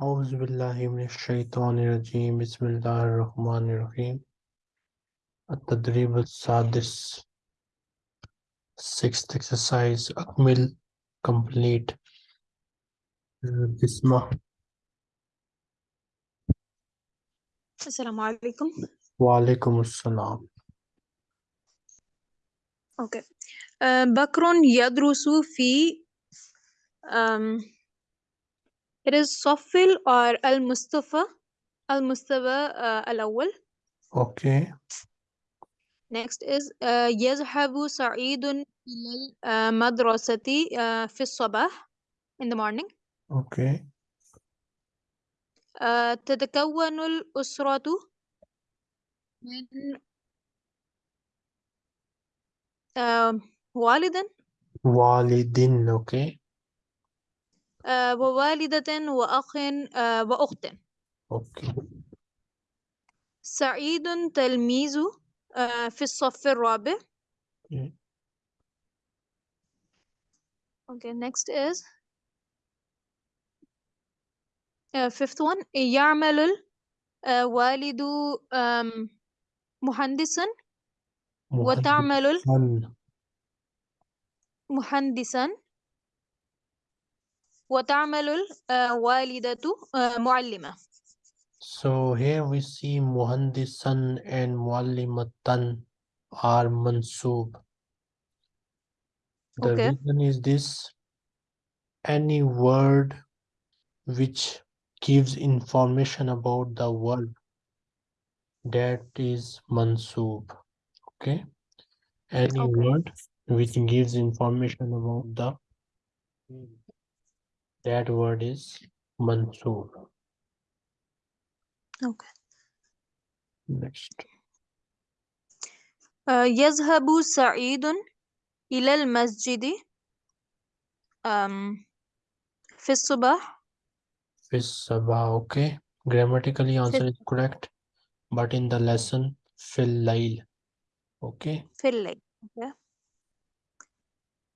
Auzubillahiminashaitanirajim, Bismillahirrahmanirrahim. At-Tadrib al-Sadis. Sixth exercise, Akmil, complete. Bisma. Assalamu alaikum. Wa alaikum assalam. Okay. Bakron Bakrun yadrusu fi it is صفل or المصطفى المستوى آه، الأول. Okay. Next is آه، يذهب سعيد إلى المدرسة آه، في الصباح in the morning. Okay. آه، تتكون الأسرة من آه، والد. والدين. Okay. ووالدة وأخ آه، وأخت. سعيد تلميذ آه، في الصف الرابع. okay. Okay, next is uh, fifth one يعمل الوالد um, مهندسا وتعمل مهندساً. مهندسا وتعمل الوالدة uh, معلمة So here we see muhandisan and muallimatan are mansub. The Okay. reason is this any word which gives information about the verb that is mansub. Okay. Any Okay. word which gives information about the that word is Mansub. Okay. Next. Uh, يذهب سعيد إلى المسجد um, في الصباح. في الصباح, okay. Grammatically answer is correct. But in the lesson, في الليل. Okay. في الليل. Okay.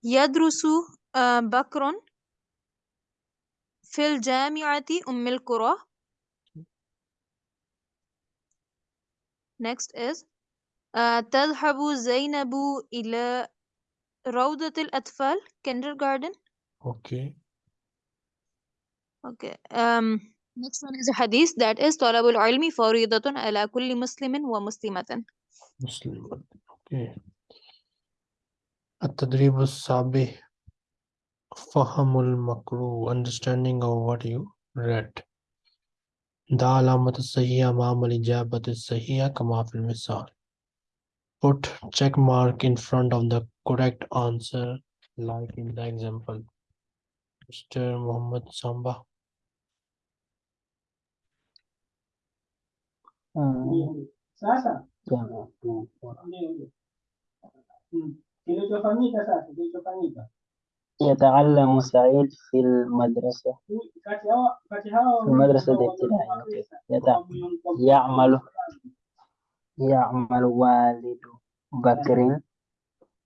يدرس uh, في الجامعة أم القرى next is uh, تذهب زينب إلى روضة الأطفال kindergarten Okay. okay um, next one is a hadith that is طلب العلم فريضة على كل مسلم ومسلمة Muslim. Okay. التدريب السابع Fahamul Makru, understanding of what you read. Da alamat sahiya ma'amal ijabat sahiya kamafil misal. Put check mark in front of the correct answer, like in the example. Mr. Muhammad Samba. Um, sasa kinachofanyika sasa kilichofanyika يتعلم سعيد في المدرسة. في المدرسة الابتدائية يعمل. يعمل والد بكر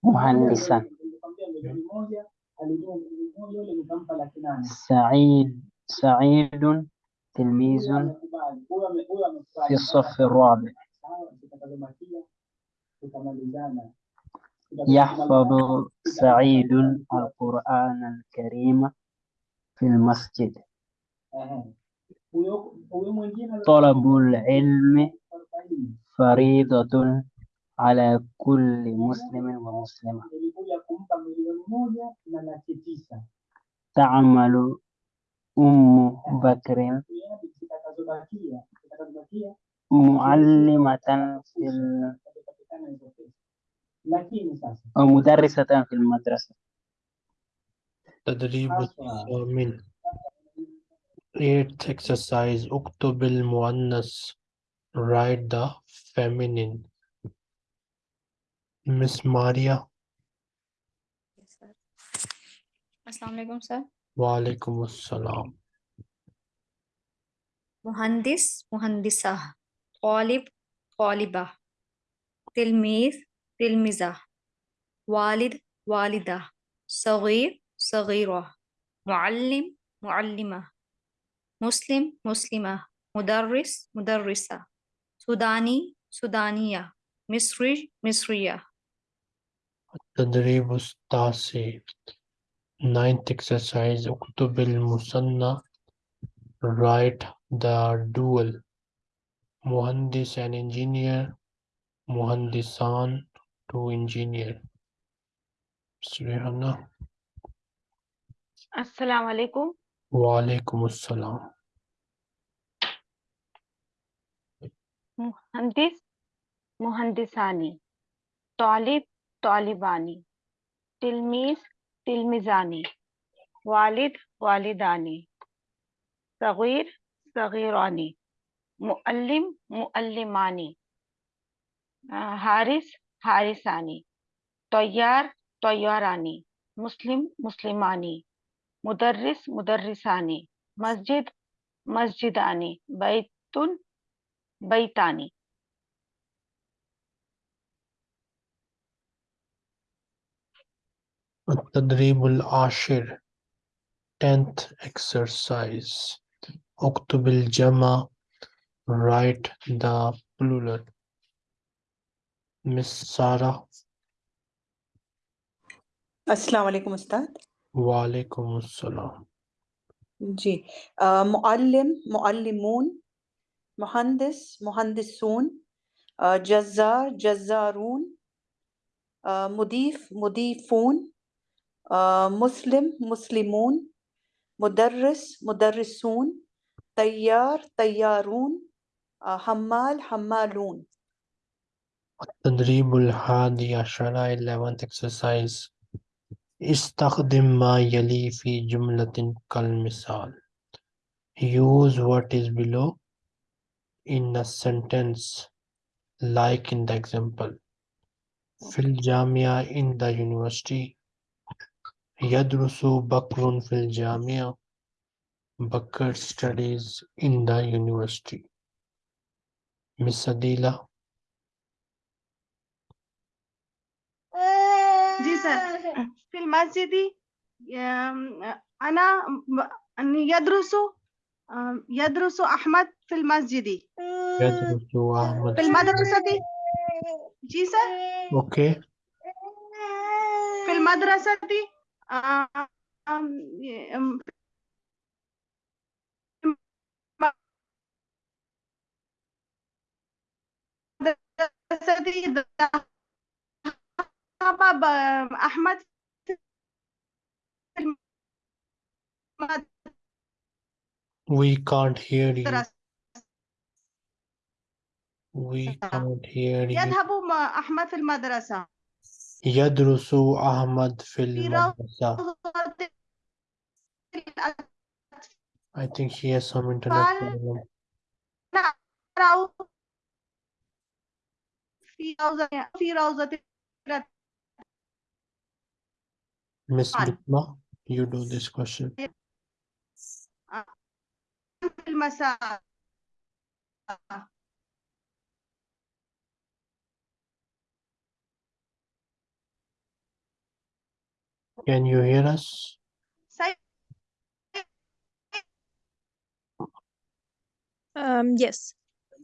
مهندسا. سعيد سعيد تلميذ في الصف الرابع. يحفظ سعيد القرآن الكريم في المسجد. طلب العلم فريضة على كل مسلم ومسلمة. تعمل أم بكر معلمة في أو مدرسة في المدرسة تدريب الثامن eighth exercise اكتب المؤنث write the feminine. Miss Maria. السلام علیکم سر وعلیکم السلام مہندس مہندسہ طالب طالبہ تلمیذ تلميذة. والد والدة. صغير صغيرة. معلم معلمة. مسلم مسلمة. مدرس مدرسة. سوداني سودانية. مصري مصرية. التدريب التاسع. Ninth exercise. اكتب المثنى write the dual. مهندس and engineer. مهندسان. to engineer. Srihanna. Assalamu alaikum. Wa alaikum assalam. Muhandis, Muhandisani. Talib, Talibani. Tilmis, Tilmizani. Walid, Walidani. Sagir, Sagirani. Muallim, Muallimani. Uh, Haris, حارساني طيار طياراني مسلم مسلماني مدرس مدرساني مسجد مسجداني بيت بيتاني التدريب العاشر tenth exercise اكتب الجمع write the plural Miss Sarah अस्सलाम वालेकुम उस्ताद وعليكم السلام जी अ, Muallem मुअल्लिमून मुहंदिस मुहंदिसून अ, जज़ार जज़ारून अ, मुदीफ मुदीफून अ, मुस्लिम मुस्लिमून मुदर्रिस मुदर्रिसून तैयार तैयारून अ, हम्माल हम्मालून التدريب الحادي عشر 11th exercise استخدم ما يلي في جملة كالمثال use what is below in a sentence like in the example في الجامعة in the university يدرس بكر في الجامعة Bakr studies in the university Miss Adila المدرسة في المسجد أنا يدرس يدرس أحمد في المسجد يدرس أحمد في المدرسة دي جيسا أوكي في المدرسة دي المدرسة ذهب ب- أحمد في we can't hear you المدرسة we can't hear you يذهب مع أحمد في المدرسة يدرس أحمد في في المدرسة روضة الأطفال I think he has some internet قال- problem نقرأ في روضة في روضة Miss قال. Bitma you do this question في المساء can you hear us C- Um, yes.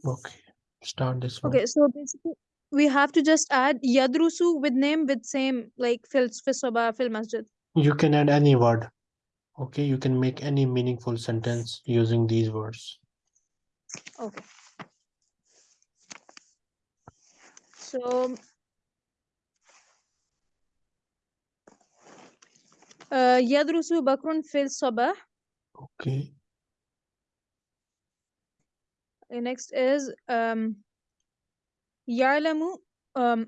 okay start this one Okay, so basically we have to just add yadrusu with name with same like fil sabah fil masjid. you can add any word okay you can make any meaningful sentence using these words Okay. So uh, yadrusu bakrun fil sabah. okay Next is um ya'lamu um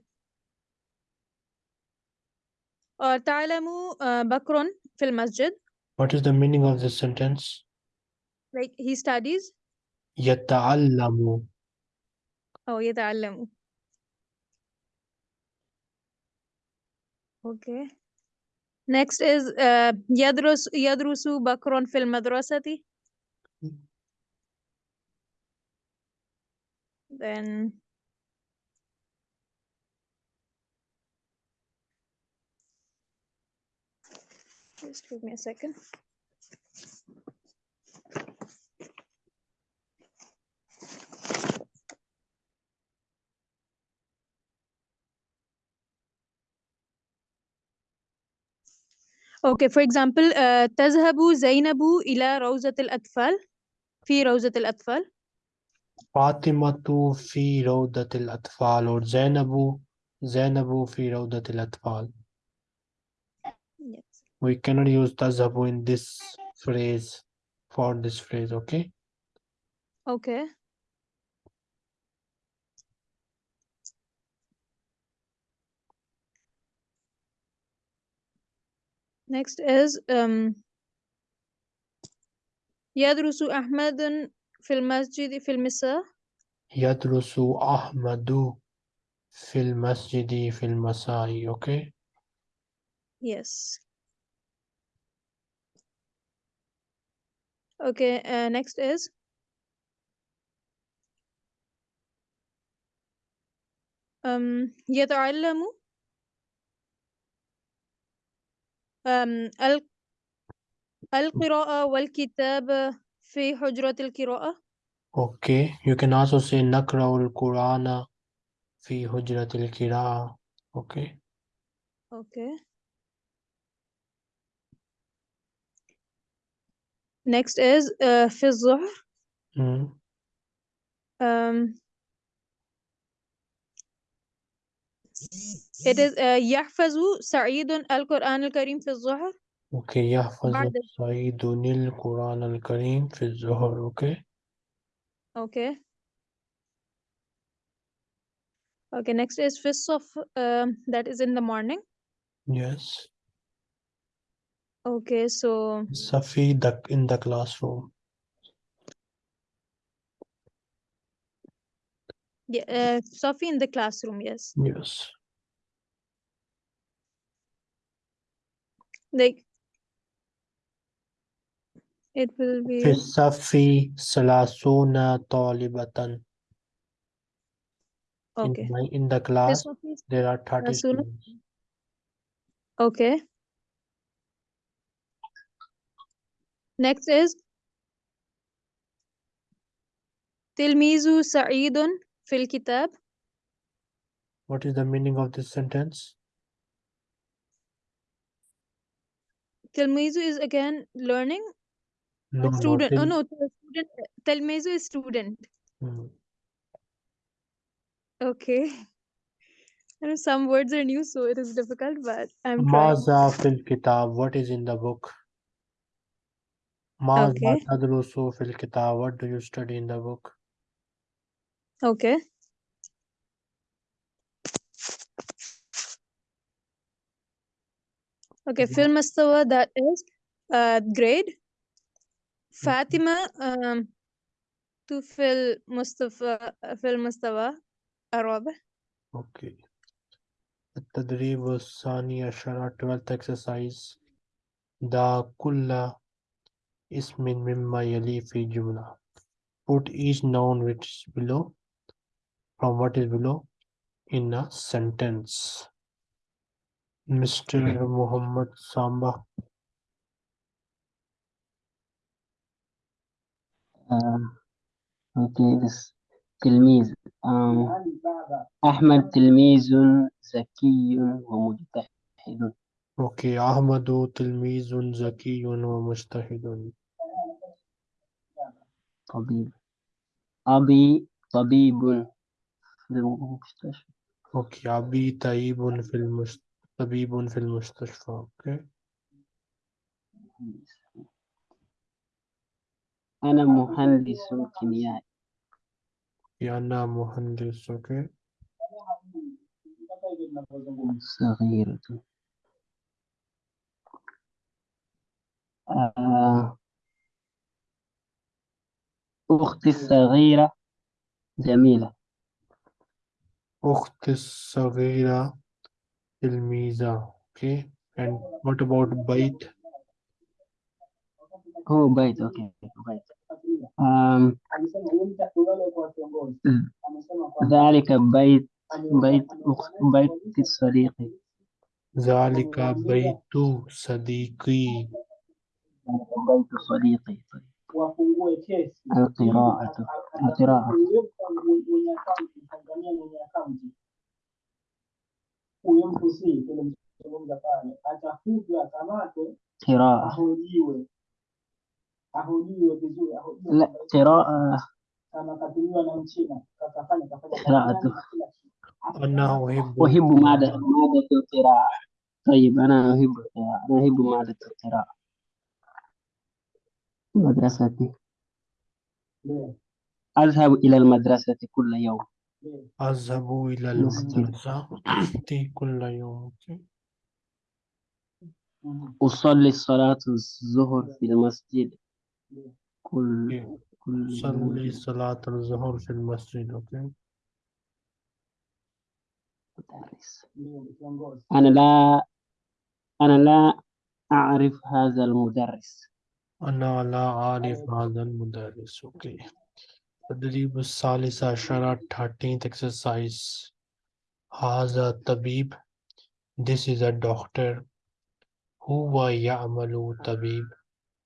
uh, ta'lamu uh, bakrun fil masjid. what is the meaning of this sentence Like he studies. يتعلم Oh, يتعلم. Okay. Next is uh, يدرس يدرس بكر في المدرسة. Then Just give me a second. Okay, for example, تذهب زينب إلى روزة الأطفال في روزة الأطفال. فاطمة في روضة الأطفال or زينب زينب في روضة الأطفال Yes. We cannot use تذهب in this phrase for this phrase, okay? Okay. Next is um يدرس أحمد في المسجد في المساء. يدرس أحمد في المسجد في المساء, okay? Yes. Okay, uh, next is um يتعلم um ال- القراءة والكتابة في حجرة القراءة. Okay, you can also say نقرأ القرآن في حجرة القراءة, okay? Okay. Next is uh, في الظهر. Mm. Um, it is uh, يحفظ سعيد القرآن الكريم في الظهر. Okay, يحفظ بعد سعيد القرآن الكريم في الظهر, okay? Okay. Okay, next is في الصف. Um, that is in the morning. Yes. Okay, so Safi the, in the classroom. yeah, uh, Sophie in the classroom. Yes, Yes. like it will في be الصف ثلاثون طالبة. In, okay. my, in the في class, Sophie. there are 30 ثلاثون. students. Okay. Next is Tilmizu Sa'idun fil kitab. What is the meaning of this sentence? Tilmizu is again learning. No, student. Oh, no, oh no, student. Tilmizu is student. Hmm. Okay. I know some words are new, so it is difficult, but I'm Maza fil kitab. What is in the book? ماذا Okay. تدرس في الكتاب? What do you study in the book? Okay. Okay, في المستوى that is uh, grade. Fatima um, to في المستوى في المستوى الرابع. Okay. التدريب الثاني عشر 12th exercise ضع كل اسم مما يلي في جملة Put each noun which is below from what is below in a sentence. Mr. Muhammad Samba. Um, okay, this تلميذ um, Ali Baba. Ahmed تلميذ ذكي ومجتهد Okay, أحمد تلميذ ذكي ومجتهد. طبيب أبي طبيب في المستشفى Okay, أبي طبيب في المست... طبيب في المستشفى. Okay. أنا مهندس كيميائي أنا مهندس. Okay. صغيرة آه، أختي إيه. الصغيرة جميلة. أختي الصغيرة تلميذة okay and what about بيت؟ oh بيت okay بيت. um ذلك بيت بيت بيت صديقي. ذلك بيت صديقي. بيت صديقي طيب. Kesi. القراءة القراءة Huyo mwenye akaunti, Tanzania mwenye akaunti. Huyo mtu si, yule mtu anachozungumza pale, atafutwe, akamatwe, قراءة ahojiwe, ahojiwe vizuri, ahojiwe لا قراءة kama katumiwa na mchina kakafanya kafanya قراءة. أنا أحب أحب مادة مادة القراءة طيب أنا أحب القراءة أنا أحب مادة القراءة مدرستي Ndio, أذهب إلى المدرسة كل يوم. أذهب إلى مسجد. المدرسة كل يوم. أصلي صلاة الظهر في المسجد كل كل صلي صلاة الظهر في المسجد أوكي مدرس. أنا لا أنا لا أعرف هذا المدرس أنا لا أعرف هذا المدرس أوكي التدريب الثالث عشر 13th exercise هذا طبيب This is a doctor هو يعمل طبيب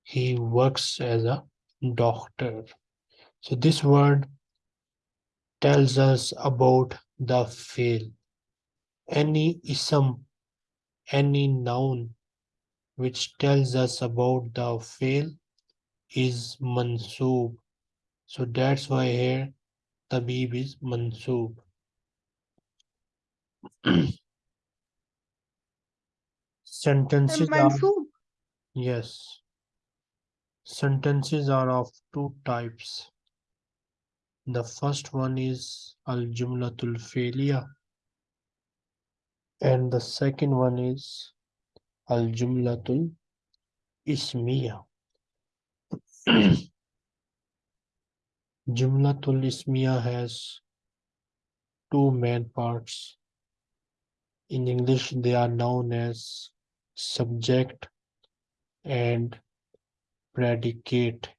He works as a doctor So this word tells us about the field any ism any noun which tells us about the fail is mansoob. So that's why here tabib is mansoob. Sentences are, yes. Sentences are of two types. The first one is al-jumlatul failure and the second one is al jumlatul ismiya. Jumlatul ismiya has two main parts. In English, they are known as subject and predicate.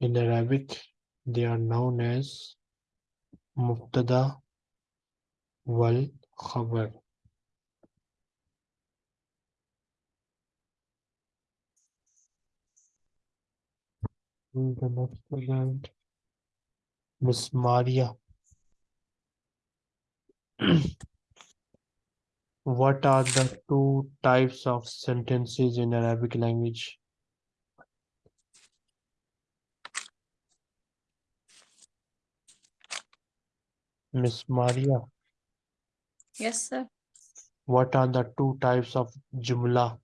In Arabic, they are known as mubtada wal khabar. The next event. Miss Maria. What are the two types of sentences in Arabic language? Miss Maria, Yes, sir. what are the two types of jumla?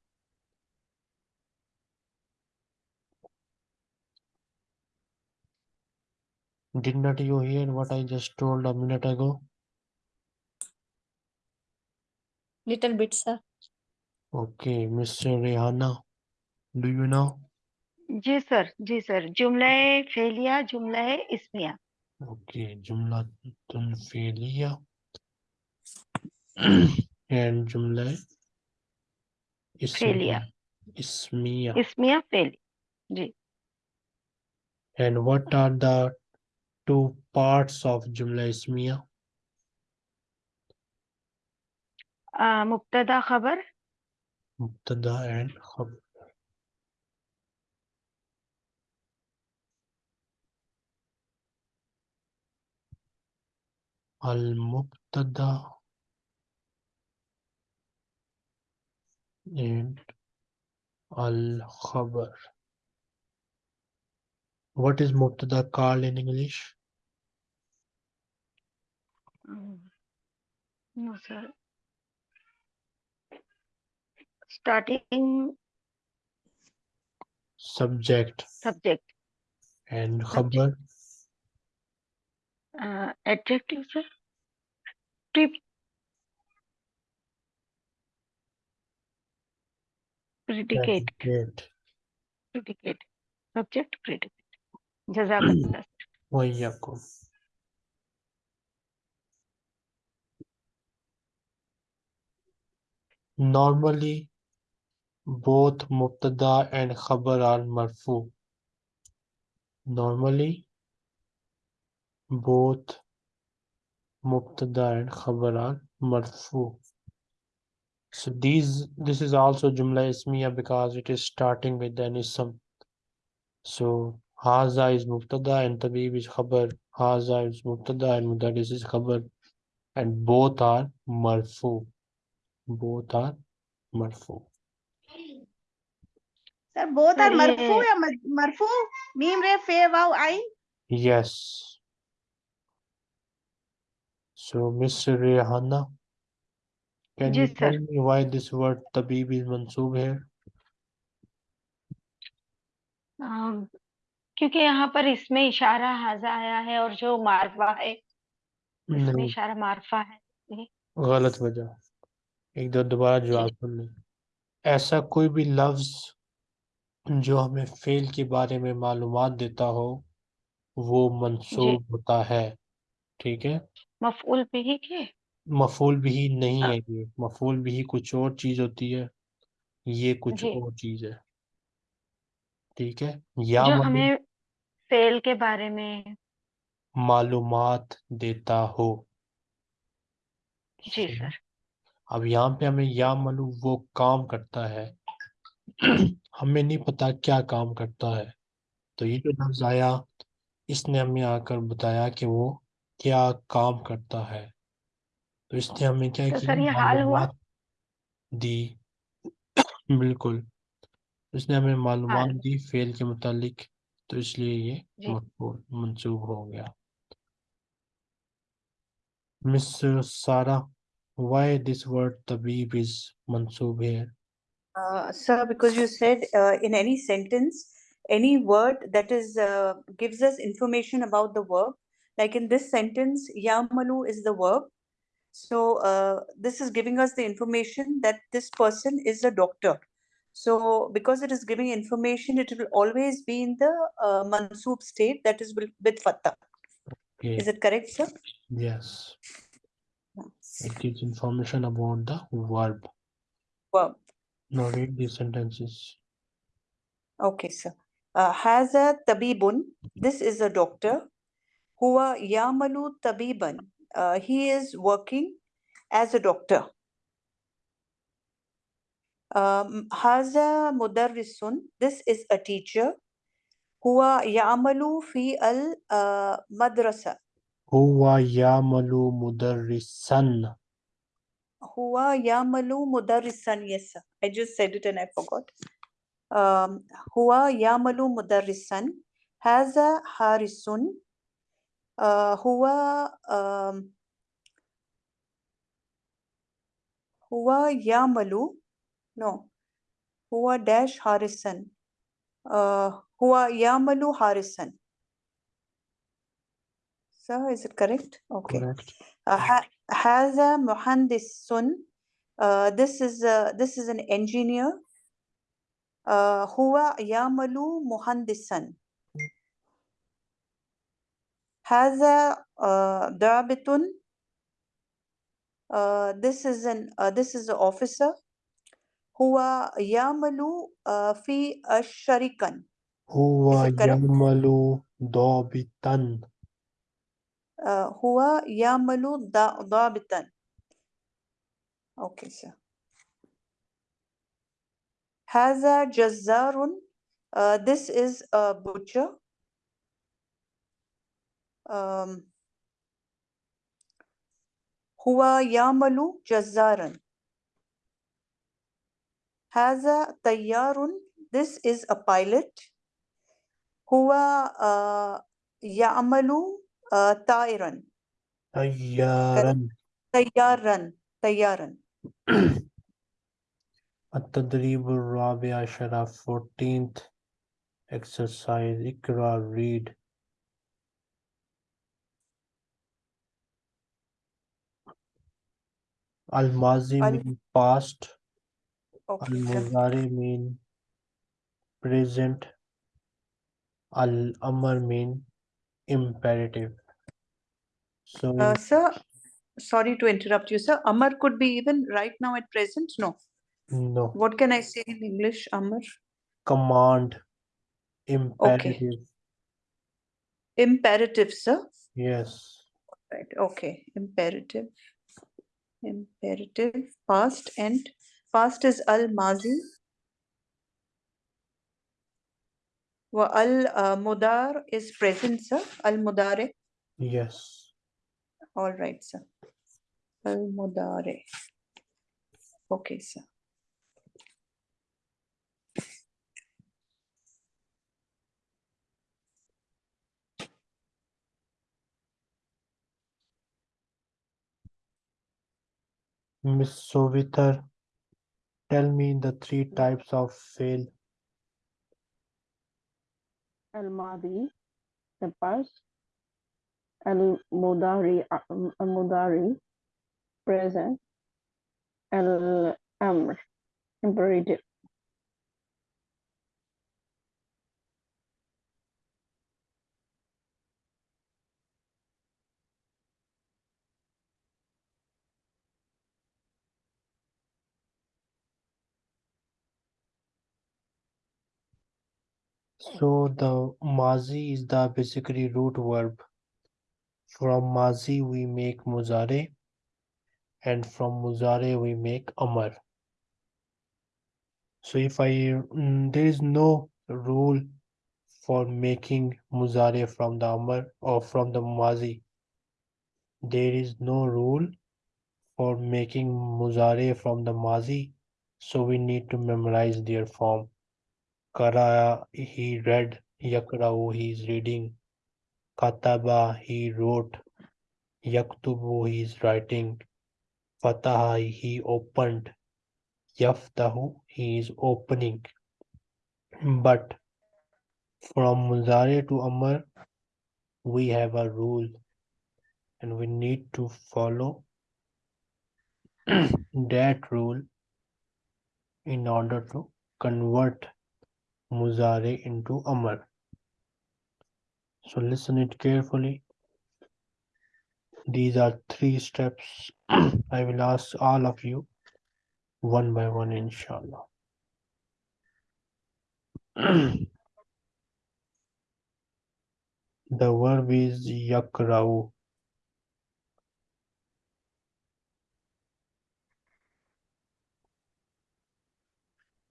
Did not you hear what I just told a minute ago? Little bit, sir. Okay, Mr. Rihanna, do you know? Ji sir ji sir जुमला फेलिया जुमला इस्मिया Okay, jumla fi'liya and jumla Fi'liya. ismiya. इस्मिया फेली And what are the Two parts of Jumla Ismiya? Uh, Mubtada Khabar. Mubtada and Khabar. Al-Mubtada and Al-Khabar. What is Mubtada called in English? Mm. No, sir. Starting subject. Subject. And khabar? Uh, adjective sir? Pre predicate. Predicate. Predicate. Subject predicate. Jazakallah wa iyyakum Normally, both Mubtada and Khabar are marfu. Normally, both Mubtada and Khabar are marfu. So these, this is also Jumla Ismiya because it is starting with an ism. So Haza is Mubtada and Tabib is Khabar. Haza is Mubtada and Mudaris is Khabar. And both are marfu. مرفوتو جی کیونکہ یہاں پر اس میں اشارہ حاضہ آیا ہے اور جو معرفہ ہے اس میں اشارہ معرفہ ہے۔ غلط وجہ۔ ایک دو دوبارہ جواب سن لیں۔ ایسا کوئی بھی لفظ جو ہمیں فیل کے بارے میں معلومات دیتا ہو وہ منصوب جی۔ ہوتا ہے۔ ٹھیک ہے؟ مفعول بھی کے مفعول بھی نہیں ہاں۔ ہے یہ۔ مفعول بھی کچھ اور چیز ہوتی ہے۔ یہ کچھ جی۔ اور چیز ہے۔ ٹھیک ہے؟ یا ہمیں فیل کے بارے میں معلومات دیتا ہو۔ جی سر۔ اب یہاں پہ ہمیں یا ملو وہ کام کرتا ہے۔ ہمیں نہیں پتا کیا کام کرتا ہے۔ تو یہ جو لفظ آیا اس نے ہمیں آ کر بتایا کہ وہ کیا کام کرتا ہے۔ تو اس نے ہمیں کیا معلومات دی۔ بالکل۔ اس نے ہمیں معلومات دی فیل کے متعلق۔ تو اس لیے یہ مقبول ہو گیا۔ مس سارا why this word tabib is mansub here? Uh, sir, because you said uh, in any sentence, any word that is uh, gives us information about the verb, like in this sentence, yamalu is the verb. So uh, this is giving us the information that this person is a doctor. So because it is giving information, it will always be in the uh, mansub state that is with, with fatah. Okay. Is it correct, sir? Yes it gives information about the verb Verb. now read these sentences Okay, sir. Uh, Haza tabibun. This is a doctor. Huwa yamalu tabiban. Uh, he is working as a doctor. Um, Haza mudarrisun. This is a teacher. Huwa yamalu fi al uh, madrasa. Huwa yamalu mudarrisan Huwa yamalu mudarrisan. Yes, sir. I just said it and I forgot. Um, Huwa yamalu mudarrisan. Haza harisun. Uh, huwa um, huwa yamalu. No. Huwa dash harisan. Uh, huwa yamalu harisan. Sir, is it correct? Okay. correct Uh, ha- haza muhandisun. Uh, this is uh, this is an engineer. Uh, huwa yamalu muhandisan. Haza uh, dabitun. Uh, this is an uh, this is an officer. Huwa yamalu uh, fi asharikan. huwa it correct? Yamalu dabitan Uh, huwa yamalu da dabitan. Okay, sir. Haza jazzarun. Uh, this is a butcher. Um, huwa yamalu jazzaran. Haza tayyarun. This is a pilot. Huwa uh, ya'malu uh, ta'iran. tayyaran Tayyaran. Tayyaran. التدريب الرابع عشر 14th exercise اقرأ read الماضي Al- mean past Okay, sir. المضارع mean present al-amr mean imperative so Uh, sir, sorry to interrupt you, sir. Amar could be even right now at present. No. no What can I say in English, Amar? command imperative Imperative, sir. yes Right. Okay. Imperative. Imperative. Past and past is al mazi. Wa al uh, mudar is present, sir. Al mudare. yes All right, sir. Al mudare. Okay, sir. Miss Sovitar, tell me the three types of fail. الماضي the past المضارع المضارع present الأمر imperative So the mazi is the basically root verb. From mazi we make muzare and from muzare we make amar. So if I mm, there is no rule for making muzare from the amar or from the mazi. There is no rule for making muzare from the mazi. So we need to memorize their form. Kara he read, yakra'u he is reading. Kataba he wrote. Yaktubu he is writing. Fataha he opened. Yaftahu he is opening. But from Muzare to Amar, we have a rule and we need to follow that rule in order to convert Muzare into Amar. So listen it carefully. These are three steps. I will ask all of you one by one, inshallah. the verb is yakra'u.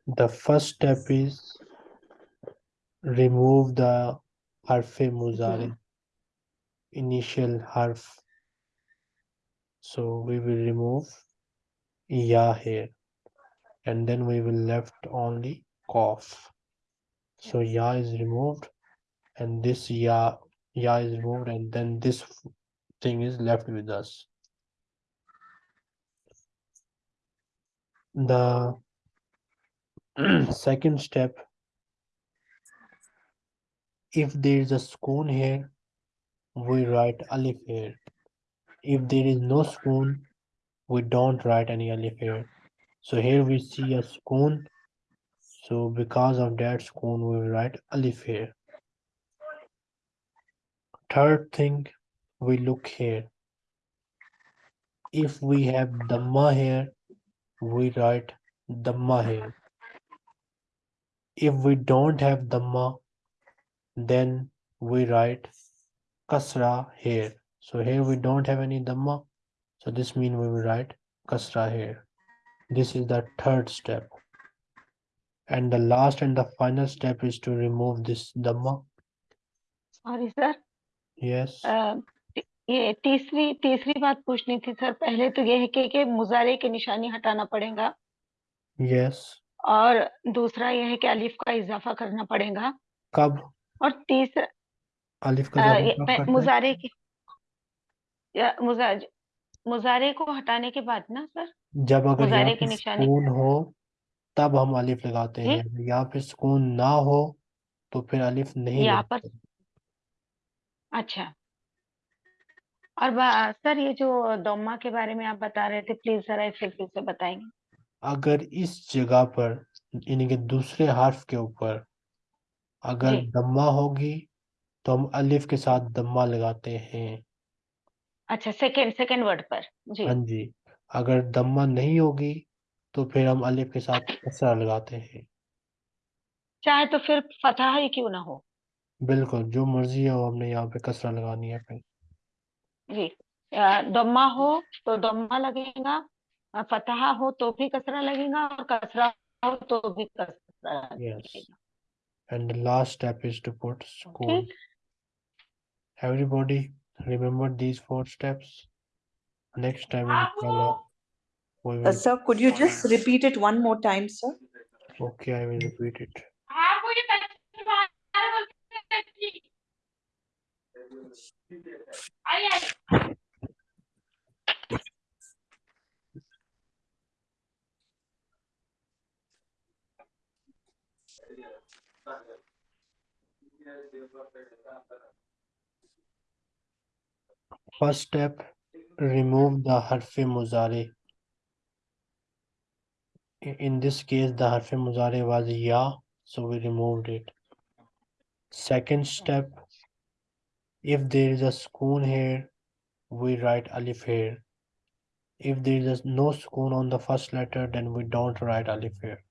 The first step is remove the harfe muzare, initial harf. So we will remove ya here and then we will left only cough. So ya is removed and this ya ya is removed and then this thing is left with us. The second step if there is a spoon here we write alif here. If there is no spoon we don't write any alif here. So here we see a spoon. So because of that spoon we write alif here. Third thing we look here. If we have dhamma here we write dhamma here. If we don't have dhamma then we write kasra here so here we don't have any dhamma so this means we will write kasra here this is the third step and the last and the final step is to remove this dhamma sorry sir yes ये तीसरी तीसरी बात पूछनी थी sir पहले तो ये है कि, कि मुजारे की निशानी हटाना पड़ेगा yes और दूसरा ये है कि अलिफ का इजाफा करना पड़ेगा कब اور تیسرا الف کا زبر کے مضارع کو ہٹانے کے بعد نا سر؟ جب اگر سکون ہو تب ہم الف لگاتے ہیں۔ یا پھر سکون نہ ہو تو پھر الف نہیں اچھا۔ اور سر یہ جو دوما کے بارے میں آپ بتا رہے تھے پلیز ذرا سے بتائیں۔ گے اگر اس جگہ پر یعنی کہ دوسرے حرف کے اوپر اگر جی۔ دما ہوگی تو ہم الف کے ساتھ دما لگاتے ہیں۔ اچھا سیکنڈ سیکنڈ ورڈ پر۔ جی۔ ہاں جی۔ اگر دما نہیں ہوگی تو پھر ہم الف کے ساتھ کسرہ لگاتے ہیں۔ چاہے تو پھر فتح ہی کیوں نہ ہو۔ بالکل جو مرضی ہے وہ ہم نے یہاں پہ کسرہ لگانی ہے۔ پھر جی دما ہو تو دما لگے گا فتح ہو تو بھی کسرہ لگے گا اور کسرہ ہو تو بھی کسرہ لگے گا۔ And the last step is to put school ठीक everybody remember these four steps. Next time inshallah We Uh, sir, could you just repeat it one more time, sir? okay, I will repeat it. First step, remove the harfi muzari. In this case, the harfi muzari was ya, so we removed it. Second step, if there is a sukun here, we write alif here. If there is no sukun on the first letter, then we don't write alif here.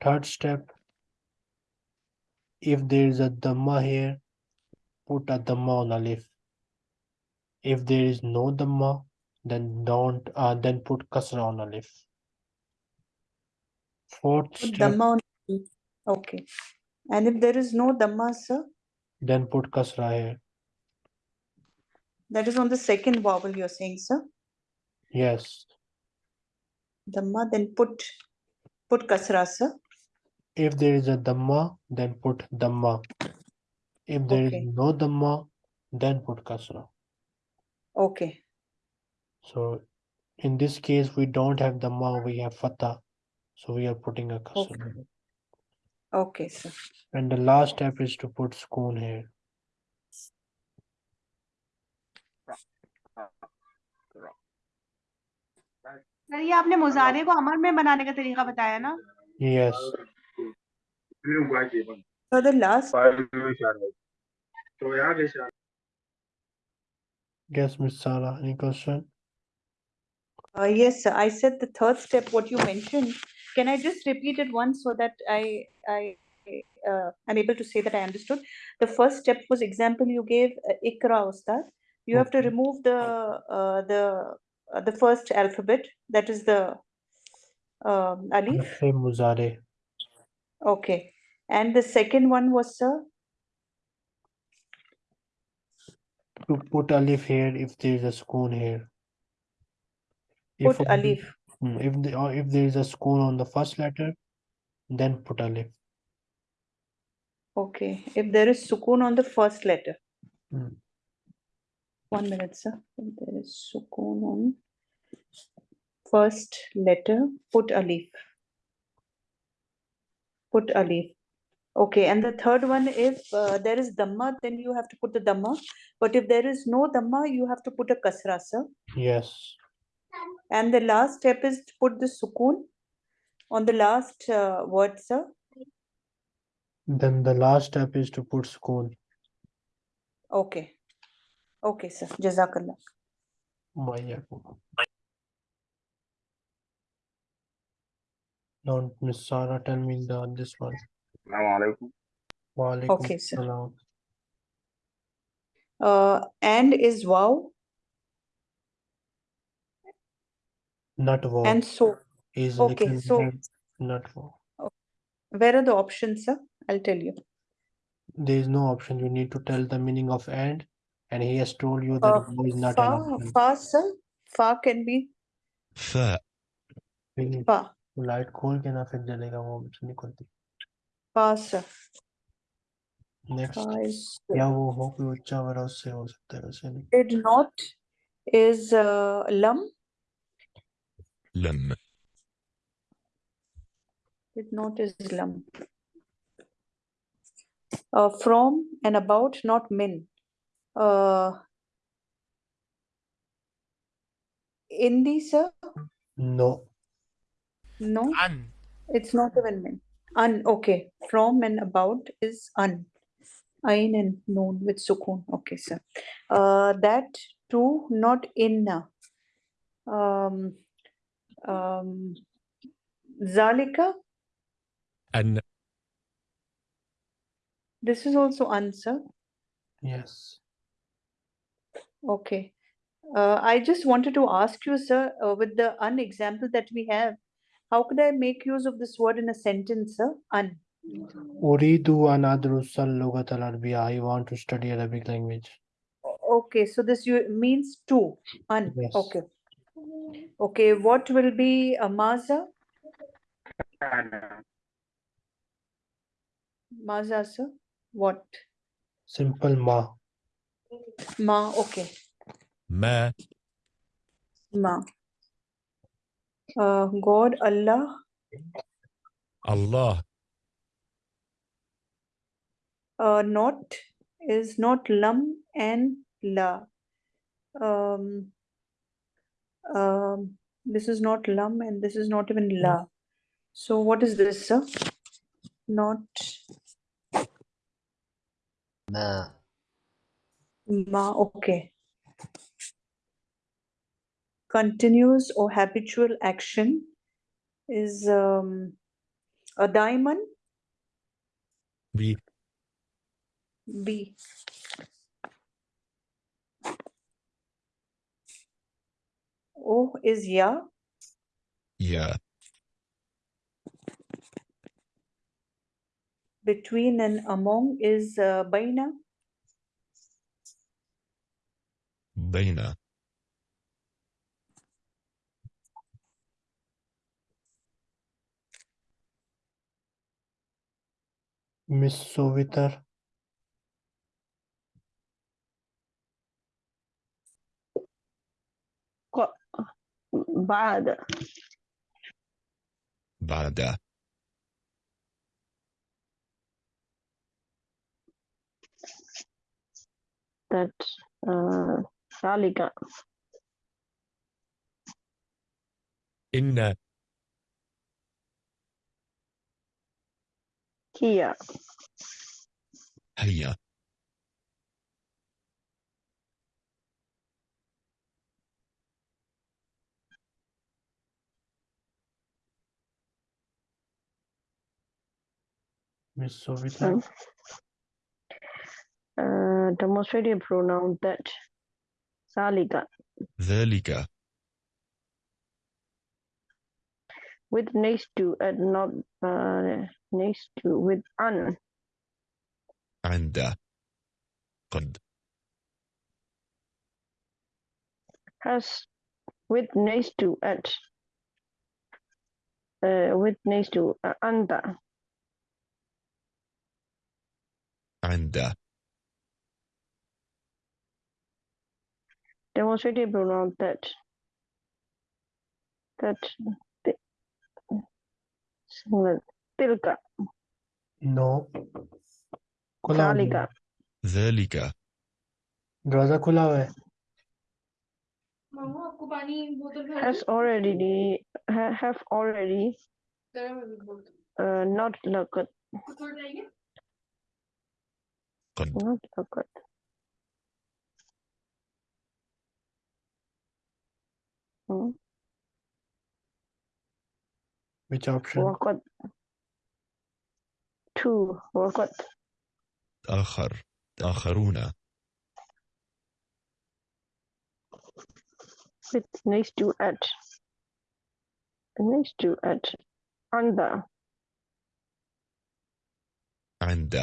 Third step, if there is a dhamma here, put a dhamma on alif. If there is no dhamma, then don't, uh, then put kasra on alif. Fourth Put step, Dhamma on. Okay. And if there is no Dhamma, sir, then put kasra here. that is on the second vowel you're saying, sir? Yes, Dhamma, then put, put kasra, sir. if there is a dhamma, then put dhamma. If there is Okay. no dhamma, then put kasra. Okay, So in this case, we don't have dhamma, we have fatha. So we are putting a kasra. here. okay, sir. And the last step is to put spoon here. Sir ये आपने मुजारे को अमर में बनाने का तरीका बताया ना Yes, so the last, yes, Miss Sara, any question? uh, yes, sir, I said the third step, what you mentioned. Can I just repeat it once so that I, I, uh, I'm able to say that I understood? The first step was example you gave, uh, Ikra Ustad. You have to remove the, uh, the, uh, the first alphabet, that is the um, alif. Okay. And the second one was, sir? To put alif here if there is a sukun here. If Put alif. Hmm, If the, or if there is a sukun on the first letter, then put alif. Okay, if there is sukun on the first letter. Hmm. One minute, sir. If there is sukun on first letter, put a alif. Put alif. Okay, and the third one, if uh, there is dhamma, then you have to put the dhamma. But if there is no dhamma, you have to put a kasra, sir. Yes, And the last step is to put the sukun on the last uh, word, sir. then the last step is to put sukun. Okay. Okay, sir. Jazakallah. Don't Miss Sarah tell me the this one. Assalamualaikum. Waalaikum Okay, sir. Uh, and is wow Not wow. and so. is okay, so- not wow. Where are the options, sir? I'll tell you. There is no option. You need to tell the meaning of and, and he has told you that Uh, is not an Far, option. sir. Far can be Far. Far. fa. Light खोल के ना फिर जलेगा वो हमसे निकलती Fa, sir. Next Fa is या वो हो कोई उच्चा वाला उससे हो सकता है वैसे नहीं did not is uh, lam. لم Did not is lam. Uh, from and about, not min. Uh, Indi, sir. no No, it's not even min. Un, okay. From and about is un. Ain and noon with sukoon. Okay, sir. Uh, that too, not inna. Uh, um, um, zalika. And this is also answer. Yes. Okay. Uh, I just wanted to ask you, sir, uh, with the un example that we have, how could I make use of this word in a sentence, sir? An. I want to study Arabic language. Okay, so this means two. An. Yes. Okay. Okay, what will be a maza? Maza, sir? What? Simple ma. Ma, okay. Ma. Ma. Uh, God, Allah. Allah. Uh, not is not lam and la. Um, um, this is not lam and this is not even la. Hmm. So what is this, sir? Not ma. Ma, okay continuous or habitual action is um, a diamond. B. B. O is yeah. Yeah. Between and among is uh, baina. Baina. Miss Sovitar. Bad. Bad. That uh, Zalika. Inna uh, Here. Here. Miss Sovita. Hmm. Uh, demonstrative pronoun that. Zalika. Zalika. With next to and not. Uh, next to with an عند قد has with next to at uh, with next to uh, under عند demonstrative pronoun that that ti- singular tilka No. खुला हो ذلك गया। ذلك दरवाजा खुला हुआ है मामू आपको पानी बोतल भर has already ha, have already गर्म है भी बोतल uh, not لقد थोड़ा जाएंगे قد not لقد Hmm, which option وقد تو وقت آخر آخرون It's nice to add. Nice to add. عند عند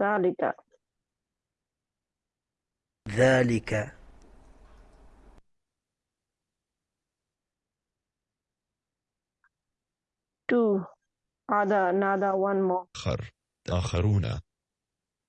ذلك ذلك two other another one more آخر آخرون